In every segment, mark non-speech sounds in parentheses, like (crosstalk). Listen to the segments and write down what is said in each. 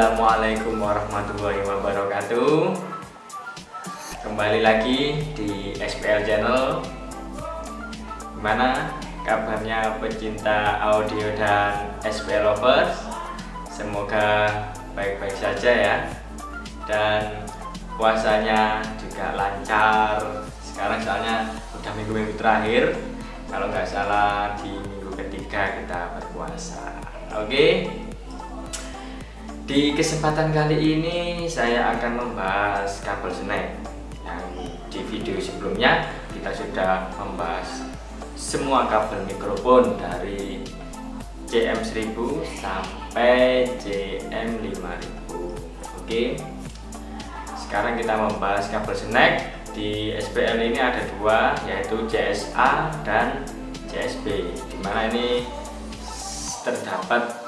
Assalamualaikum warahmatullahi wabarakatuh. Kembali lagi di SPL Channel. Gimana kabarnya pecinta audio dan SPL lovers? Semoga baik-baik saja ya. Dan puasanya juga lancar. Sekarang soalnya udah minggu-minggu terakhir. Kalau nggak salah di minggu ketiga kita berpuasa. Oke di kesempatan kali ini saya akan membahas kabel snack yang di video sebelumnya kita sudah membahas semua kabel mikrofon dari CM1000 sampai CM5000 oke. Sekarang kita membahas kabel snack di SPL ini ada dua yaitu CSA dan CSB di mana ini terdapat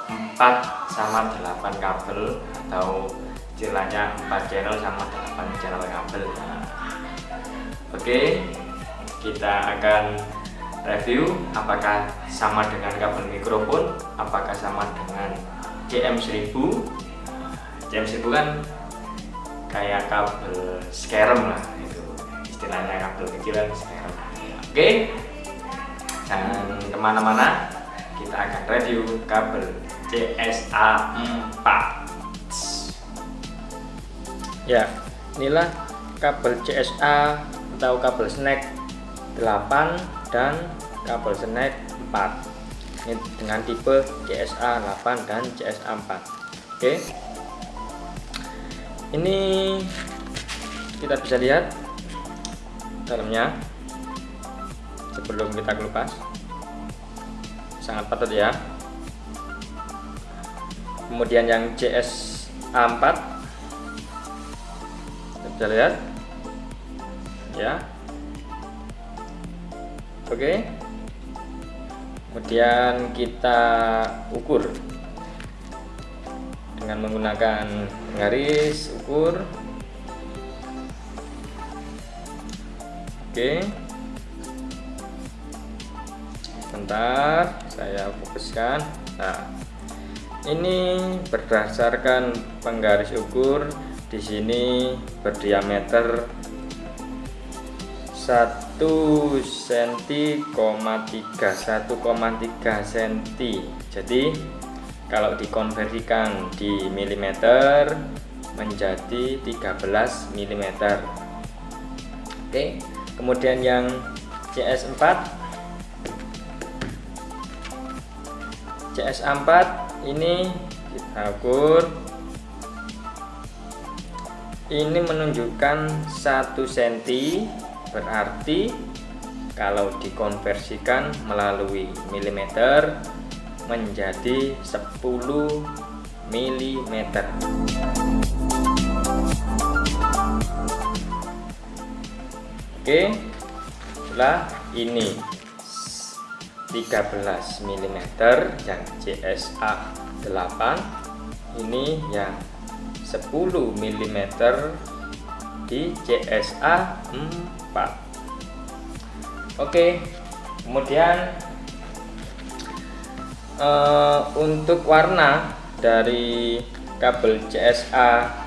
4 sama 8 kabel atau istilahnya 4 channel sama 8 channel kabel. Nah, oke kita akan review apakah sama dengan kabel mikrofon apakah sama dengan CM1000 CM1000 kan kayak kabel scarem lah itu istilahnya kabel kecilan scarem oke jangan ke mana-mana kita akan review kabel CSA 4 ya inilah kabel CSA atau kabel snack 8 dan kabel snack 4 ini dengan tipe CSA 8 dan CSA 4 oke. Ini kita bisa lihat dalamnya. Sebelum kita kelupas. Sangat padat ya kemudian yang CS-A4 bisa lihat. Ya. Oke. Kemudian kita ukur. Dengan menggunakan garis ukur. Oke. Sebentar saya fokuskan. Nah ini berdasarkan penggaris ukur di sini berdiameter 1 cm, 3 1,3 cm. Jadi kalau dikonversikan di milimeter menjadi 13 mm. Oke, kemudian yang CS4 CS4 ini kita ukur ini menunjukkan 1 cm berarti kalau dikonversikan melalui milimeter menjadi 10 mm oke setelah ini 13 mm yang CSA 8 ini yang 10 mm di CSA 4 oke kemudian uh, untuk warna dari kabel CSA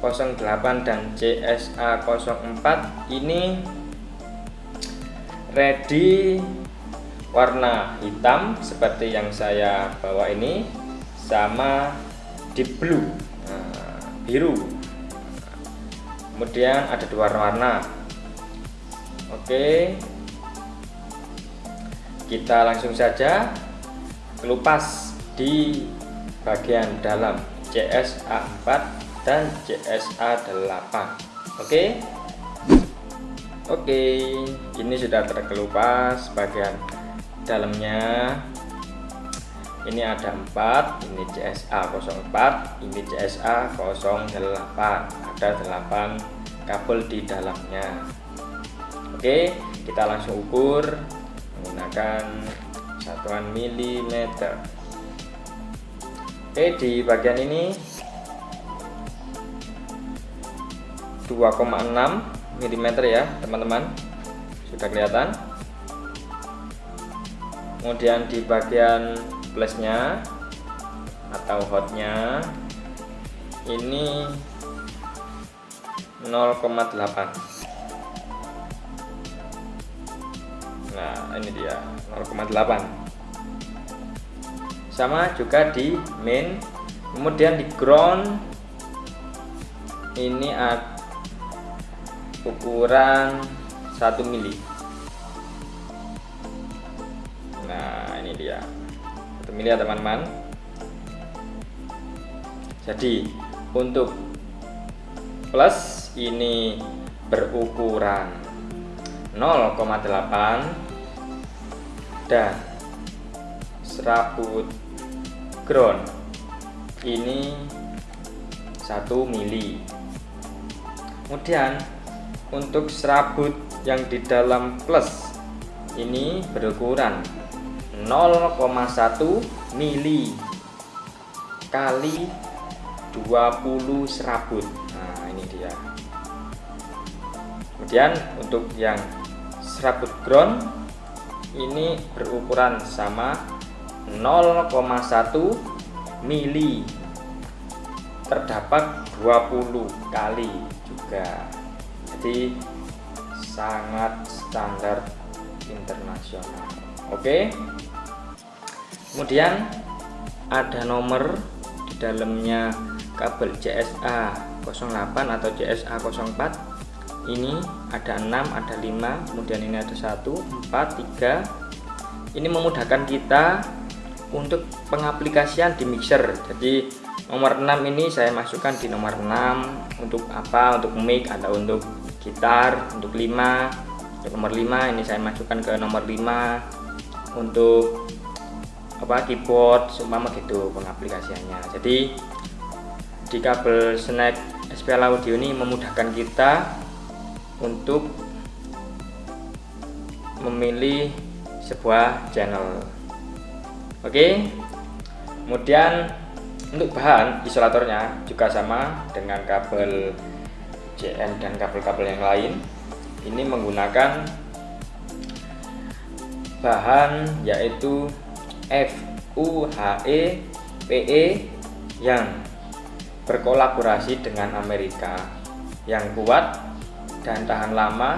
08 dan CSA 04 ini ready warna hitam seperti yang saya bawa ini sama deep blue. Nah, biru. Kemudian ada dua warna oke. Kita langsung saja kelupas di bagian dalam CSA4 dan CSA8 oke? Oke ini sudah terkelupas bagian dalamnya. Ini ada 4 ini CSA 04 ini CSA 08 ada 8 kabel di dalamnya. Oke kita langsung ukur menggunakan satuan milimeter. Oke di bagian ini 2,6 mm ya teman-teman. Sudah kelihatan kemudian di bagian plusnya atau hotnya ini 0,8 nah ini dia 0,8 sama juga di main. Kemudian di ground ini ukuran 1 mili 1 mili ya teman-teman. Jadi untuk plus ini berukuran 0,8 dan serabut ground ini 1 mili. Kemudian untuk serabut yang di dalam plus ini berukuran 0,1 mili kali 20 serabut. Nah ini dia. Kemudian untuk yang serabut ground ini berukuran sama 0,1 mili. Terdapat 20 kali juga. Jadi sangat standar internasional. Oke kemudian ada nomor di dalamnya kabel CSA 08 atau CSA 04 ini ada 6 ada 5 kemudian ini ada 1 4 3 ini memudahkan kita untuk pengaplikasian di mixer. Jadi nomor 6 ini saya masukkan di nomor 6 untuk apa? Untuk mic atau untuk gitar untuk 5 untuk nomor 5 ini saya masukkan ke nomor 5 untuk apa keyboard seumpama gitu pengaplikasiannya. Jadi di kabel snack SPL audio ini memudahkan kita untuk memilih sebuah channel. Oke? Kemudian untuk bahan isolatornya juga sama dengan kabel JN dan kabel-kabel yang lain. Ini menggunakan bahan yaitu FUHE PE yang berkolaborasi dengan Amerika yang kuat dan tahan lama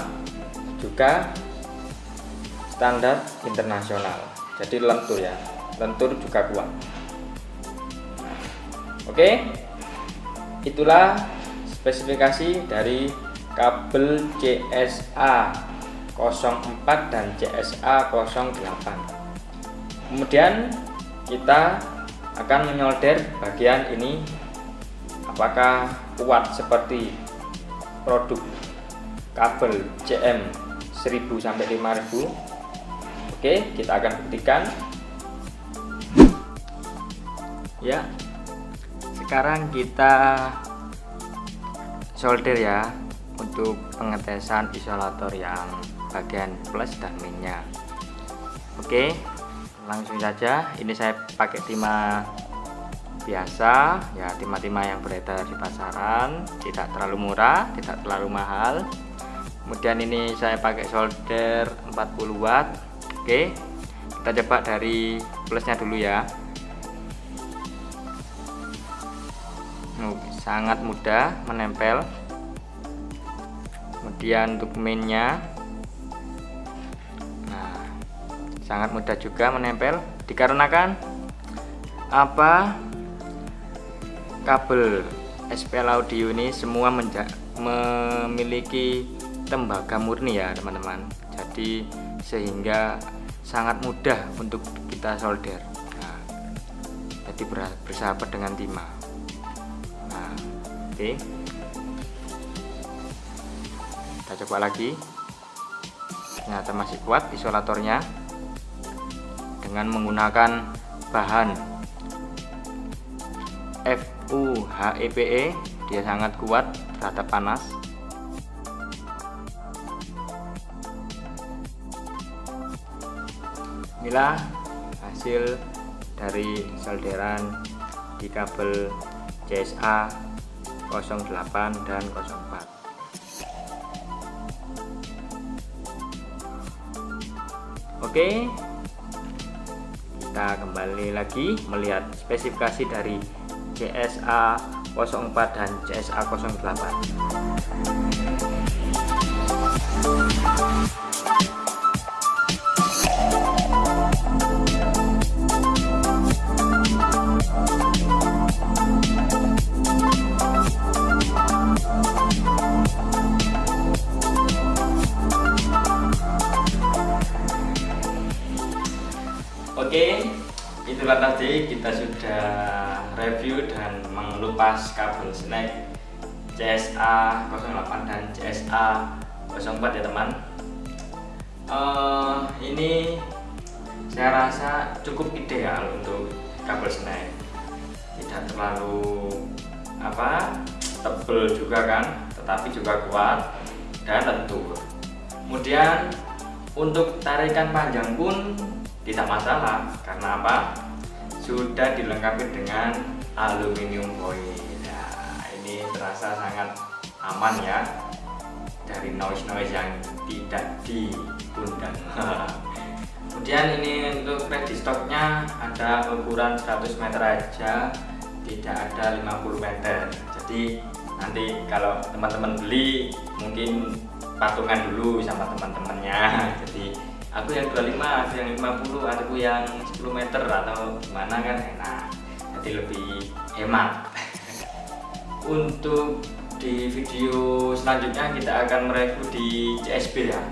juga standar internasional. Jadi lentur ya lentur juga kuat. Nah, oke. Itulah spesifikasi dari kabel CSA 04 dan CSA 08 kemudian kita akan menyolder bagian ini. Apakah kuat seperti produk kabel CM 1000 sampai 5000 oke kita akan buktikan. Ya sekarang kita solder ya untuk pengetesan isolator yang bagian plus dan minnya oke langsung saja. Ini saya pakai timah biasa ya timah-timah yang beredar di pasaran. Tidak terlalu murah tidak terlalu mahal. Kemudian ini saya pakai solder 40 watt. Oke kita coba dari plusnya dulu ya. Sangat mudah menempel. Kemudian untuk mainnya sangat mudah juga menempel dikarenakan apa? Kabel SPL audio ini semua memiliki tembaga murni ya teman-teman. Jadi sehingga sangat mudah untuk kita solder. Nah, jadi bersahabat dengan timah. Nah, oke. Okay. kita coba lagi. Ternyata masih kuat isolatornya dengan menggunakan bahan FUHEPE e, dia sangat kuat terhadap panas. Inilah hasil dari solderan di kabel CSA 08 dan 04 oke kita kembali lagi melihat spesifikasi dari CSA 04 dan CSA 08 tadi kita sudah review dan mengelupas kabel snack CSA 08 dan CSA 04 ya teman. Uh, ini saya rasa cukup ideal untuk kabel snack, tidak terlalu apa tebel juga kan, tetapi juga kuat dan lentur. Kemudian untuk tarikan panjang pun tidak masalah karena apa sudah dilengkapi dengan aluminium foil. Nah ini terasa sangat aman ya. Dari noise-noise yang tidak diundang (laughs) kemudian ini untuk ready stocknya ada ukuran 100 meter aja tidak ada 50 meter. Jadi nanti kalau teman-teman beli mungkin patungan dulu sama teman-temannya. (laughs) Jadi aku yang 25 aku yang 50 aku yang 10 meter atau gimana kan. Enak jadi lebih hemat. (laughs) Untuk di video selanjutnya kita akan mereview di CSB ya.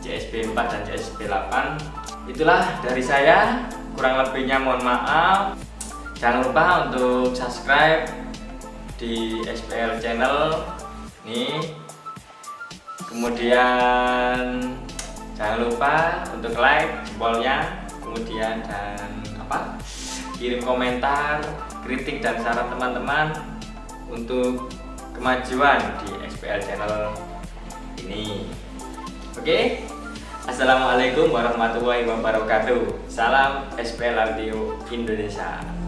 CSB 4 dan CSB 8 itulah dari saya. Kurang lebihnya mohon maaf. Jangan lupa untuk subscribe di SPL channel nih kemudian jangan lupa untuk like jempolnya kemudian dan apa kirim komentar kritik dan saran teman-teman untuk kemajuan di SPL channel ini. Oke? Assalamualaikum warahmatullahi wabarakatuh. Salam SPL Radio Indonesia